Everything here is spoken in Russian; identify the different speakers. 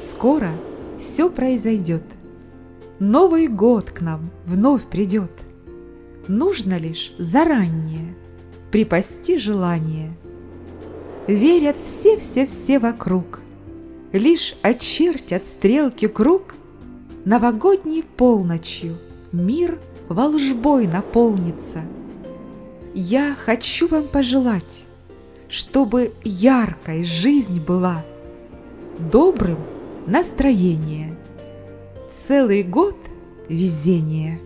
Speaker 1: скоро все произойдет. Новый год к нам вновь придет. Нужно лишь заранее припасти желание. Верят все-все-все вокруг, Лишь очертят стрелки круг, Новогодней полночью мир волжбой наполнится. Я хочу вам пожелать, чтобы яркой жизнь была, добрым настроение, целый год везения.